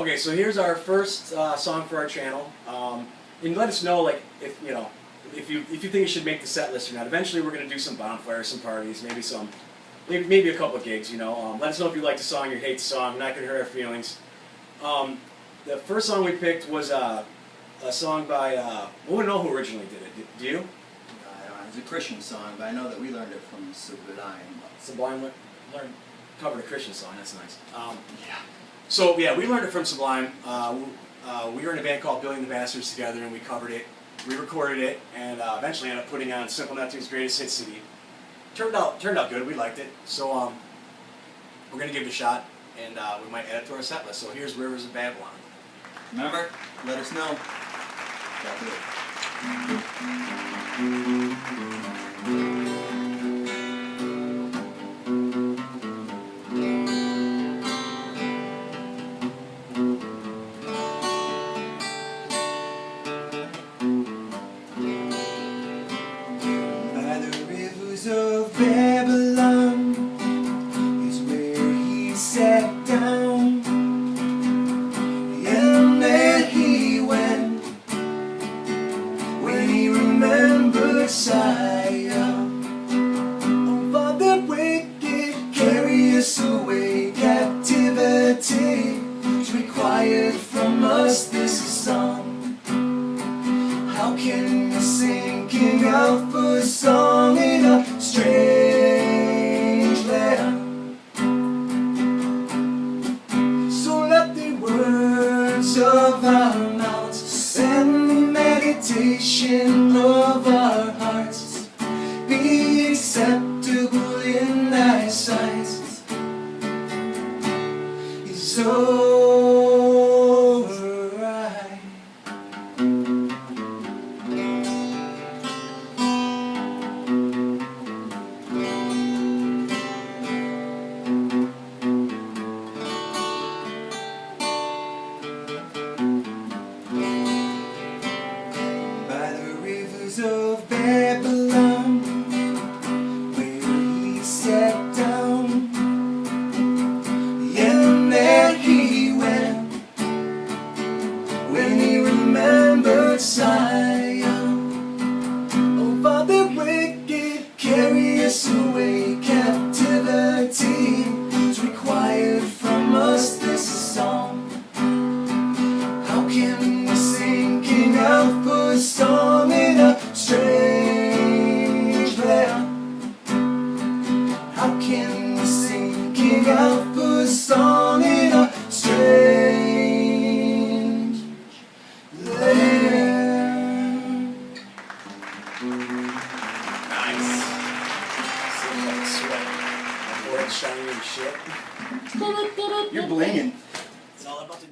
Okay, so here's our first uh, song for our channel. Um, and let us know, like, if you know, if you if you think you should make the set list or not. Eventually, we're gonna do some bonfires, some parties, maybe some, maybe maybe a couple of gigs. You know, um, let us know if you like the song or hate the song. Not gonna hurt our feelings. Um, the first song we picked was uh, a song by. Uh, we don't know who originally did it. Do you? I don't know, it's a Christian song, but I know that we learned it from Sublime. Sublime learned covered a Christian song. That's nice. Um, Yeah. So yeah, we learned it from Sublime. Uh, uh, we were in a band called Billy and the Bastards together, and we covered it. We recorded it, and uh, eventually ended up putting on Simple Neptune's Greatest Hit CD. Turned out turned out good. We liked it. So um, we're gonna give it a shot, and uh, we might add it to our set list. So here's Rivers of Babylon. Remember? Let us know. Us away, captivity is required from us this song. How can we sing King Alpha's song in a strange land? So let the words of our mouths and the meditation of our hearts be acceptable in thy sight. Is by the rivers of remembered Zion. Oh, Father, wicked, carry us away, captivity is required from us this song. How can we sing King Alpha's song in a strange land? How can we sing King Alpha's song shiny and shit. You're blinging. It's all about the music.